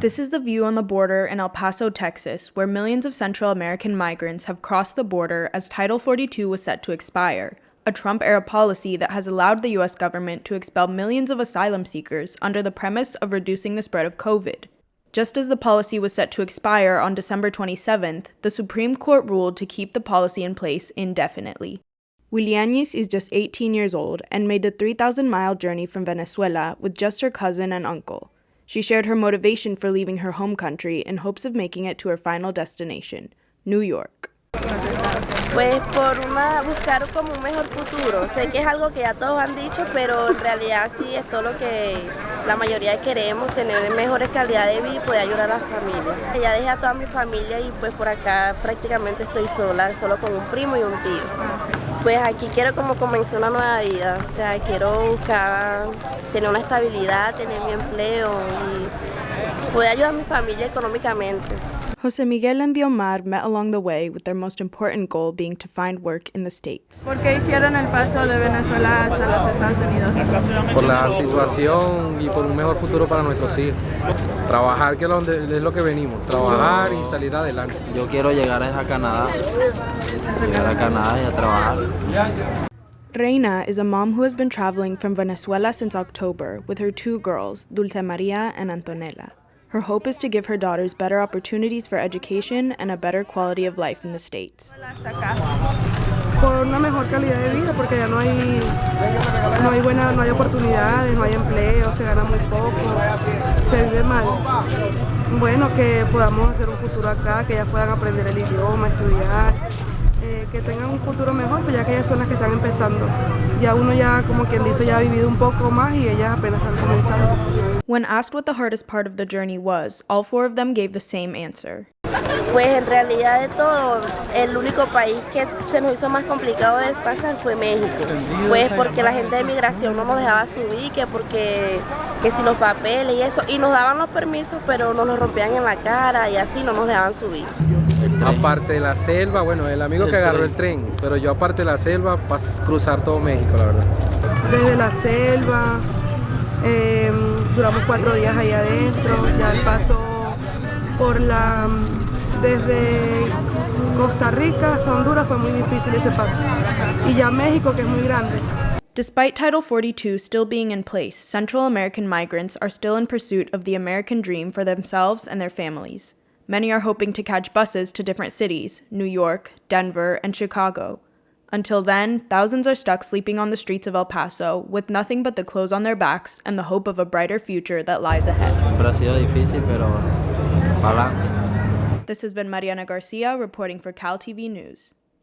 This is the view on the border in El Paso, Texas, where millions of Central American migrants have crossed the border as Title 42 was set to expire, a Trump era policy that has allowed the US government to expel millions of asylum seekers under the premise of reducing the spread of COVID. Just as the policy was set to expire on December 27th, the Supreme Court ruled to keep the policy in place indefinitely. Willianis is just 18 years old and made the 3,000 mile journey from Venezuela with just her cousin and uncle. She shared her motivation for leaving her home country in hopes of making it to her final destination, New York. Pues por una, buscar como un mejor futuro. Sé que es algo que ya todos han dicho, pero en realidad sí es todo lo que la mayoría queremos, tener mejores calidad de vida y poder ayudar a la familia. Ya dejé a toda mi familia y pues por acá prácticamente estoy sola, solo con un primo y un tío. Pues aquí quiero como comenzar una nueva vida, o sea, quiero buscar tener una estabilidad, tener mi empleo y poder ayudar a mi familia económicamente. Jose Miguel and Diomar met along the way with their most important goal being to find work in the States. ¿Por qué hicieron el paso de Venezuela hasta los Estados Unidos? Por la situación y por un mejor futuro para nuestros hijos. Trabajar, que es lo que venimos, trabajar y salir adelante. Yo quiero llegar a Canadá, llegar a Canadá y a trabajar. Reina is a mom who has been traveling from Venezuela since October with her two girls, Dulce Maria and Antonella. Her hope is to give her daughters better opportunities for education and a better quality of life in the States. Por una mejor calidad de vida, porque ya no hay, no hay, buena, no hay oportunidades, no hay empleo, se gana muy poco, se vive mal. Bueno, que podamos hacer un futuro acá, que ellas puedan aprender el idioma, estudiar, eh, que tengan un futuro mejor, pues ya que ellas son las que están empezando. Ya uno ya, como quien dice, ya ha vivido un poco más y ellas apenas están comenzando. When asked what the hardest part of the journey was, all four of them gave the same answer. Pues en realidad de todo, el único país que se nos hizo más complicado de pasar fue México. Pues porque la gente de migración no nos dejaba subir, que porque que si los papeles y eso, y nos daban los permisos, pero nos los rompían en la cara y así no nos dejaban subir. Aparte de la selva, bueno, el amigo que agarró el tren, pero yo aparte de la selva, para cruzar todo México, la verdad. Desde la selva, eh, duramos cuatro días ahí adentro, ya el paso por la desde Costa Rica hasta Honduras fue muy difícil ese paso. Y ya México, que es muy grande. Despite Title 42 still being in place, Central American migrants are still in pursuit of the American dream for themselves and their families. Many are hoping to catch buses to different cities New York, Denver, and Chicago. Until then, thousands are stuck sleeping on the streets of El Paso with nothing but the clothes on their backs and the hope of a brighter future that lies ahead. This has been Mariana Garcia reporting for Cal TV News.